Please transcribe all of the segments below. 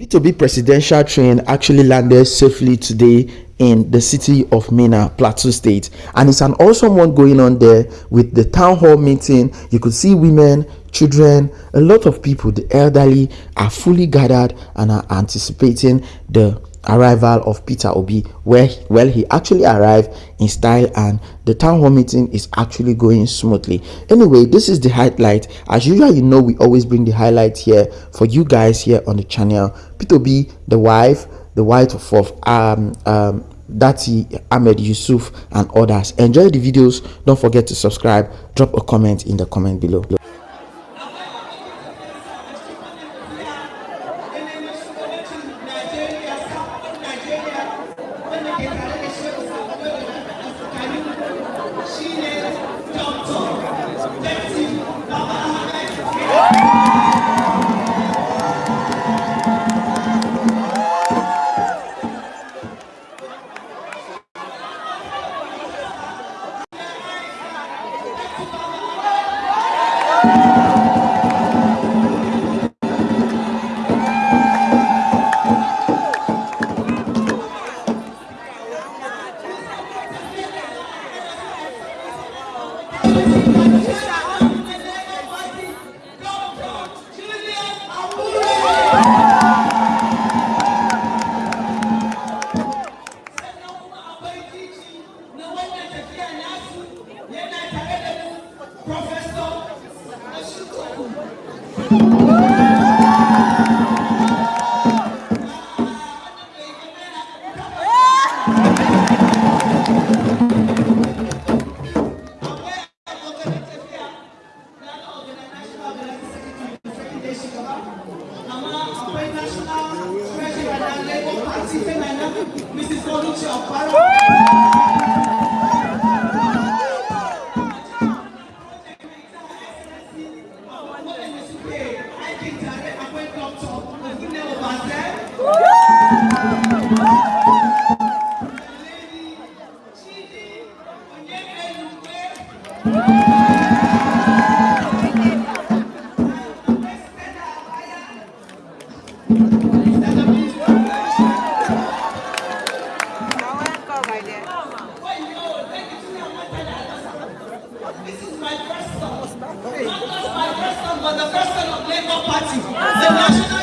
P2B presidential train actually landed safely today in the city of Mina, Plateau State. And it's an awesome one going on there with the town hall meeting. You could see women, children, a lot of people, the elderly are fully gathered and are anticipating the arrival of Peter Obi where well he actually arrived in style and the town hall meeting is actually going smoothly. Anyway this is the highlight. As usual you know we always bring the highlight here for you guys here on the channel. Peter Obi the wife the wife of um um Dati Ahmed Yusuf and others. Enjoy the videos. Don't forget to subscribe. Drop a comment in the comment below Mrs. ọ̀pẹ national treasurer. This is my first son. Not just my first son, but the first son of Labour Party. The National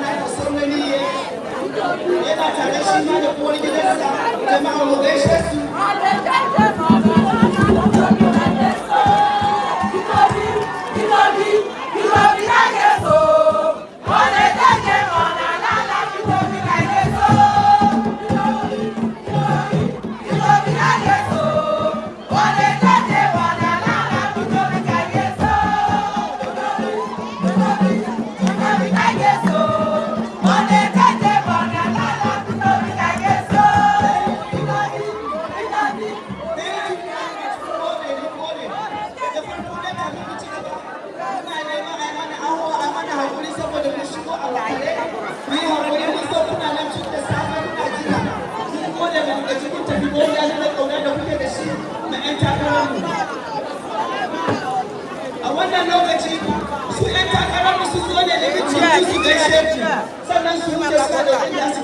ne ɗan uwana da saunani yana tare shi ma da uwar gidansa jama'a mu gaishe su su gaishe ku sannan su wuce su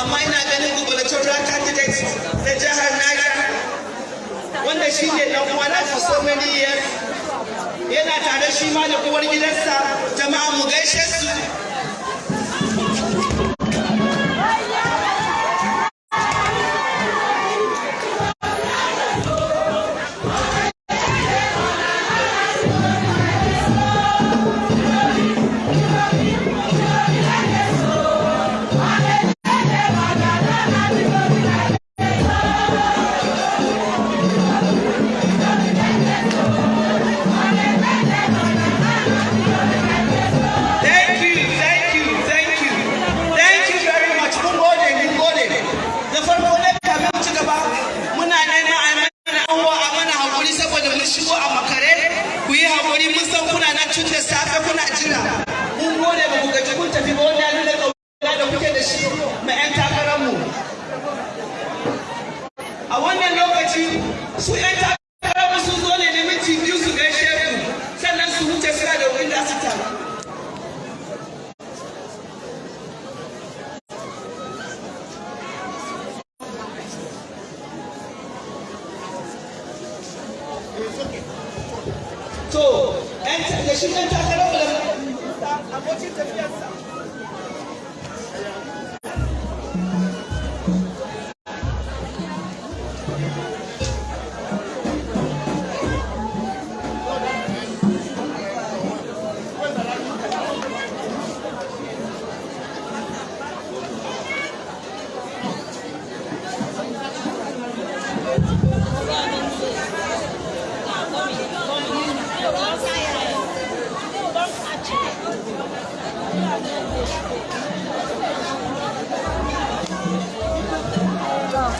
amma ina ganin gubalacin ta candidate na jihar Niger wanda shi ne dan uwana for so many years. Yana tare shi ma da uwar gidansa jama'a mu gaishe su. da shi ɗan takarar abocin tafiyarsa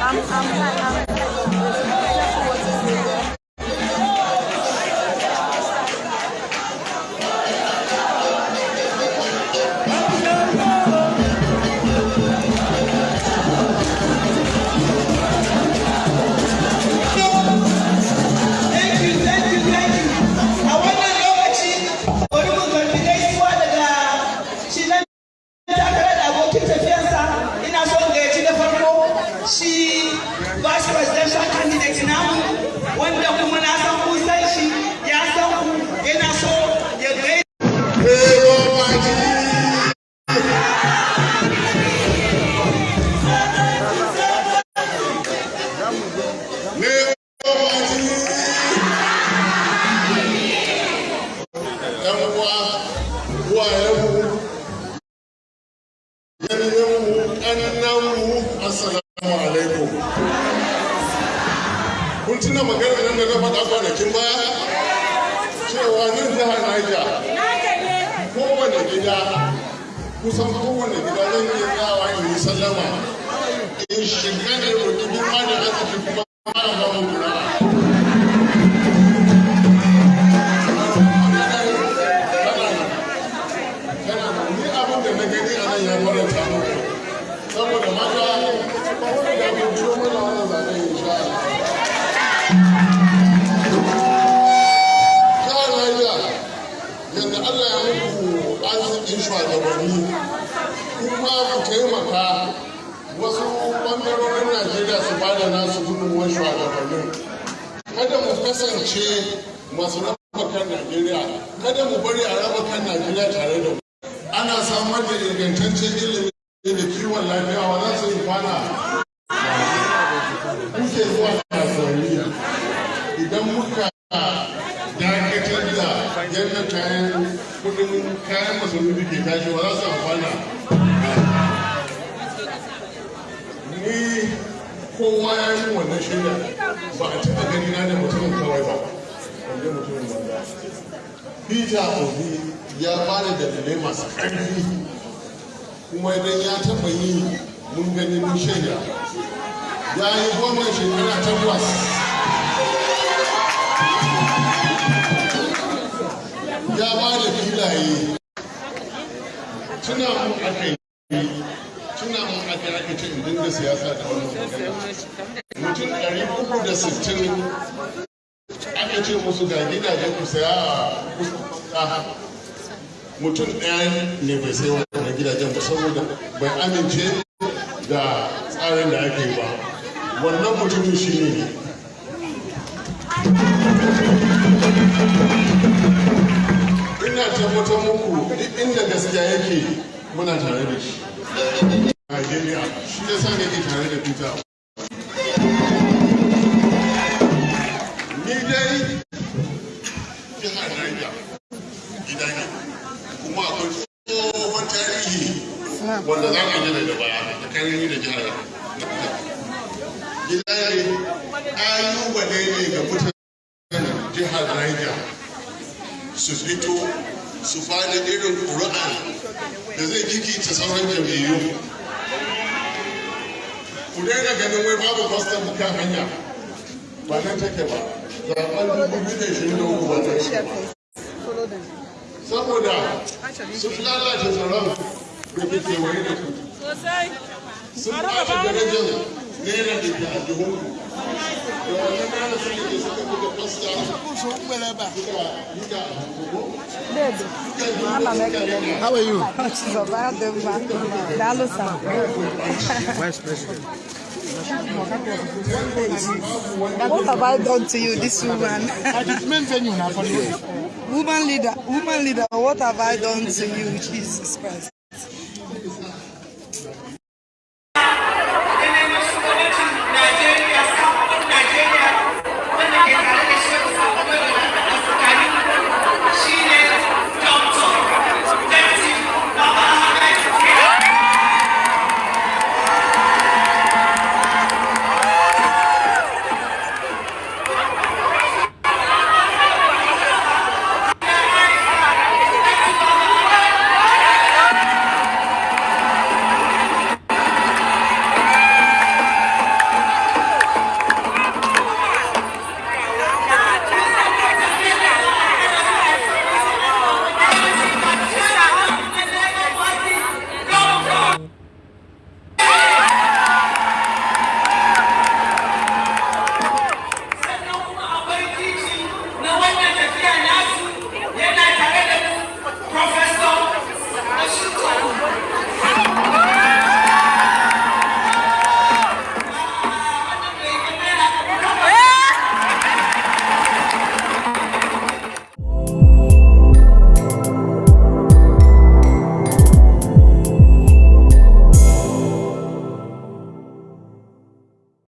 không không không 你说这 masu raba kan Najeriya, kada mu bari a raba kan Najeriya tare da mu. Ana samar da ingantaccen ilimi da kiwon lafiya. Wa za su yi kwana. Kuke zuwa kasuwanni idan muka dakatar da yadda kayan kuɗin kayan masarufi ke tashi ba za su amfana? Ni kowa ya yi wannan shaida ba a taɓa gani na da mutumin kawai ba. Peter obi ya ba da dalilai masu ƙarfi. Kuma idan ya taɓa yi mun gani mun shaida. Ya yi goma shekara takwas. Ya ba da filaye. Tuna mun aka yi tuna mun aka aka ce in dinga siyasa da magana. Mutum ɗari uku da sittin ce musu ga gidajen ku saya a mutum ɗaya ne bai sai wannan gidajen ba saboda bai amince da tsarin da ake yi ba. Wannan mutumin shi ne. Ina tabbatar muku duk inda gaskiya yake muna tare da shi. Najeriya shi ya sa nake tare da Peter. Ni dai akwai tsohon tarihi wanda za daga baya da jihar gida ne su fito su ƙuri'a da zai kikita sauran jam'iyyu ku daina ganin wai babu kwastam kan hanya. Ba nan take ba zaɓen dubu biyu da ishirin da uku ba ta saboda sun lalata tsaron da ke kewaye da ku sun ɓata darajar naira da ke a jihunku da wannan naira sun da ke suka buga kwasta suka yi da How are you? Dalo sa. Vice President. What have I done to you, this woman? Woman leader, woman leader, what have I done to you, Jesus Christ?